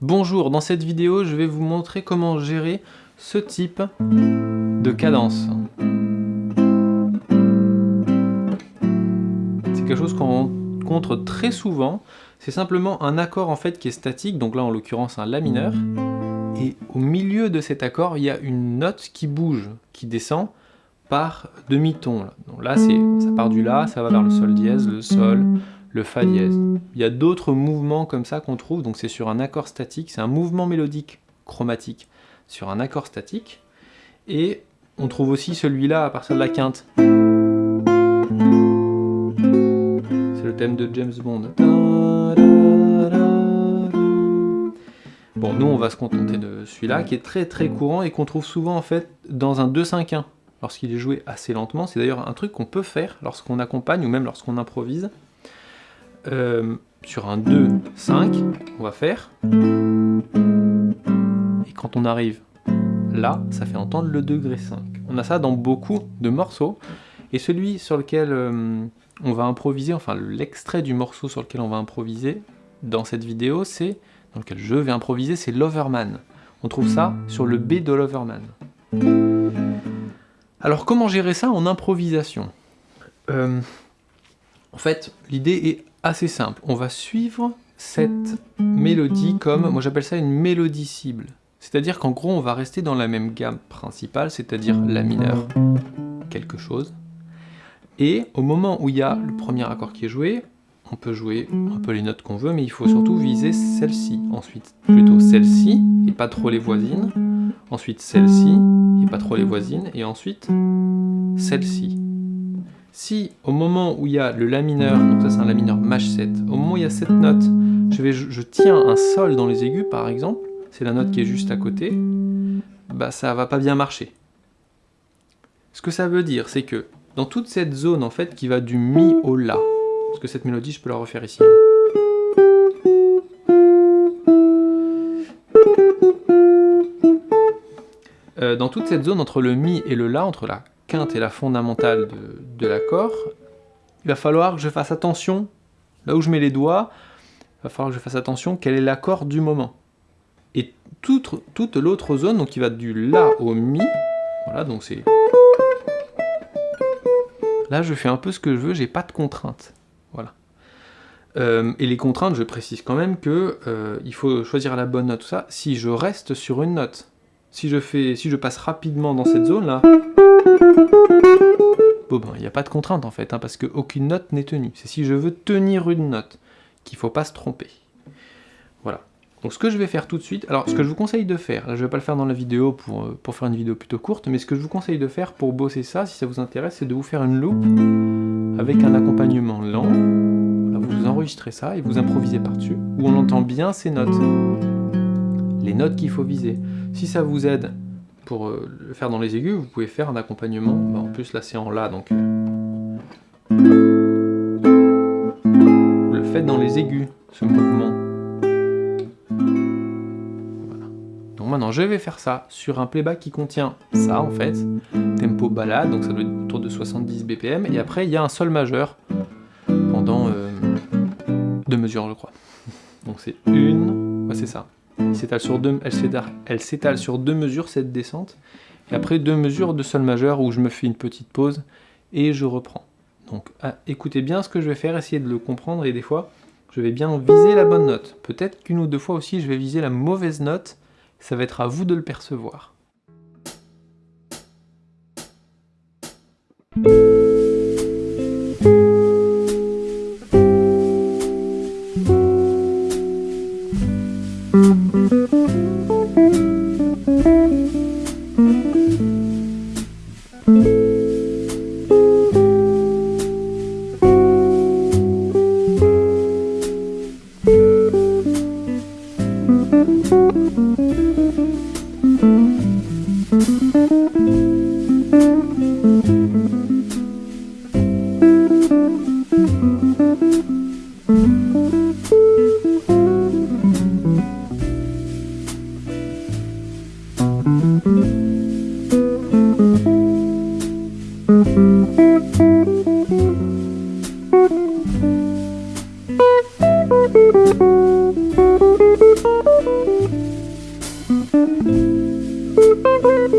Bonjour, dans cette vidéo, je vais vous montrer comment gérer ce type de cadence. C'est quelque chose qu'on rencontre très souvent. C'est simplement un accord en fait qui est statique, donc là en l'occurrence un La mineur. Et au milieu de cet accord, il y a une note qui bouge, qui descend par demi-ton. Donc là, ça part du La, ça va vers le Sol dièse, le Sol, le Fa dièse. Il y a d'autres mouvements comme ça qu'on trouve, donc c'est sur un accord statique, c'est un mouvement mélodique chromatique sur un accord statique. Et on trouve aussi celui-là à partir de la quinte. C'est le thème de James Bond. Bon, nous on va se contenter de celui-là qui est très très courant et qu'on trouve souvent en fait dans un 2-5-1 lorsqu'il est joué assez lentement. C'est d'ailleurs un truc qu'on peut faire lorsqu'on accompagne ou même lorsqu'on improvise. Euh, sur un 2-5, on va faire. Et quand on arrive là, ça fait entendre le degré 5. On a ça dans beaucoup de morceaux. Et celui sur lequel euh, on va improviser, enfin l'extrait du morceau sur lequel on va improviser dans cette vidéo, c'est, dans lequel je vais improviser, c'est Loverman. On trouve ça sur le B de Loverman. Alors comment gérer ça en improvisation? Euh, En fait, l'idée est assez simple. On va suivre cette mélodie comme, moi j'appelle ça une mélodie cible. C'est-à-dire qu'en gros, on va rester dans la même gamme principale, c'est-à-dire la mineur, quelque chose. Et au moment où il y a le premier accord qui est joué, on peut jouer un peu les notes qu'on veut, mais il faut surtout viser celle-ci. Ensuite, plutôt celle-ci, et pas trop les voisines. Ensuite, celle-ci, et pas trop les voisines. Et ensuite, celle-ci. Si au moment où il y a le La mineur, donc ça c'est un La mineur maj 7, au moment où il y a cette note, je, vais, je tiens un Sol dans les aigus par exemple, c'est la note qui est juste à côté, bah ça va pas bien marcher. Ce que ça veut dire, c'est que dans toute cette zone en fait qui va du Mi au La, parce que cette mélodie je peux la refaire ici. Euh, dans toute cette zone entre le Mi et le La, entre la quinte et la fondamentale de, l'accord, il va falloir que je fasse attention, là où je mets les doigts, il va falloir que je fasse attention quel est l'accord du moment. Et toute, toute l'autre zone, donc qui va du La au Mi, voilà, donc c'est... Là, je fais un peu ce que je veux, j'ai pas de contraintes. Euh, et les contraintes, je précise quand même que euh, il faut choisir la bonne note, tout ça, si je reste sur une note. Si je, fais, si je passe rapidement dans cette zone-là, Bon ben, il n'y a pas de contrainte en fait, hein, parce qu'aucune note n'est tenue. C'est si je veux tenir une note qu'il ne faut pas se tromper. Voilà. Donc ce que je vais faire tout de suite, alors ce que je vous conseille de faire, là je ne vais pas le faire dans la vidéo pour, euh, pour faire une vidéo plutôt courte, mais ce que je vous conseille de faire pour bosser ça, si ça vous intéresse, c'est de vous faire une loupe avec un accompagnement lent. Ça et vous improvisez par-dessus, où on entend bien ces notes. Les notes qu'il faut viser. Si ça vous aide pour euh, le faire dans les aigus, vous pouvez faire un accompagnement. Bah, en plus, là, c'est en La, donc... Euh, le faites dans les aigus, ce mouvement. Voilà. Donc maintenant, je vais faire ça sur un playback qui contient ça, en fait. Tempo balade, donc ça doit être autour de 70 BPM. Et après, il y a un sol majeur pendant euh, deux mesures, je crois. Donc c'est une... Ouais, c'est ça sur deux, elle s'étale sur deux mesures cette descente, et après deux mesures de sol majeur où je me fais une petite pause et je reprends. Donc ah, écoutez bien ce que je vais faire, essayez de le comprendre et des fois je vais bien viser la bonne note. Peut-être qu'une ou deux fois aussi je vais viser la mauvaise note, ça va être à vous de le percevoir.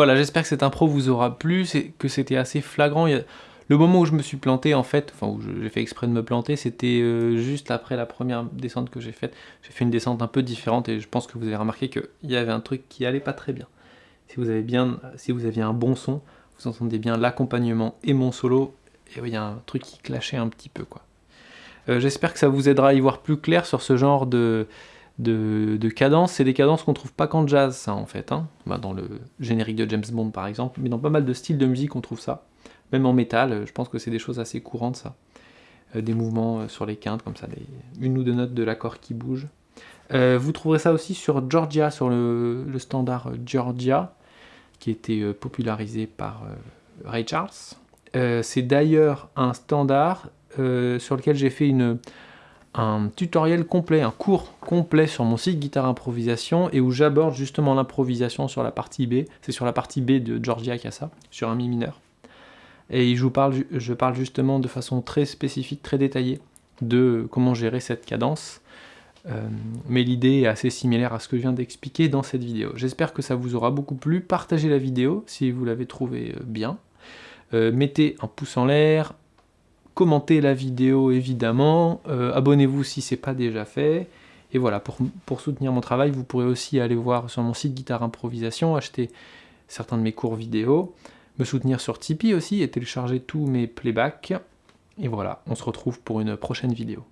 Voilà, j'espère que cette impro vous aura plu, que c'était assez flagrant. Le moment où je me suis planté, en fait, enfin où j'ai fait exprès de me planter, c'était euh, juste après la première descente que j'ai faite. J'ai fait une descente un peu différente et je pense que vous avez remarqué qu'il y avait un truc qui allait pas très bien. Si vous, avez bien, si vous aviez un bon son, vous entendez bien l'accompagnement et mon solo, et il y a un truc qui clashait un petit peu. Euh, j'espère que ça vous aidera à y voir plus clair sur ce genre de, de, cadences. C'est des cadences qu'on trouve pas qu'en jazz, ça, en fait. Hein. Bah, dans le générique de James Bond, par exemple. Mais dans pas mal de styles de musique, on trouve ça. Même en métal, je pense que c'est des choses assez courantes, ça. Euh, des mouvements euh, sur les quintes, comme ça, une ou deux notes de l'accord qui bougent. vous trouverez ça aussi sur Georgia, sur le, standard Georgia, qui était popularisé par Ray Charles. c'est d'ailleurs un standard sur lequel j'ai fait une, un tutoriel complet, un cours complet sur mon site Guitare Improvisation et où j'aborde justement l'improvisation sur la partie B. C'est sur la partie B de Georgia Casa, sur un mi mineur. Et je, vous parle, je parle justement de façon très spécifique, très détaillée de comment gérer cette cadence. Euh, mais l'idée est assez similaire à ce que je viens d'expliquer dans cette vidéo. J'espère que ça vous aura beaucoup plu. Partagez la vidéo si vous l'avez trouvée euh, bien. Euh, mettez un pouce en l'air, commentez la vidéo évidemment, euh, abonnez-vous si ce n'est pas déjà fait, et voilà, pour, soutenir mon travail, vous pourrez aussi aller voir sur mon site Guitare Improvisation, acheter certains de mes cours vidéo, me soutenir sur Tipeee aussi, et télécharger tous mes playbacks, et voilà, on se retrouve pour une prochaine vidéo.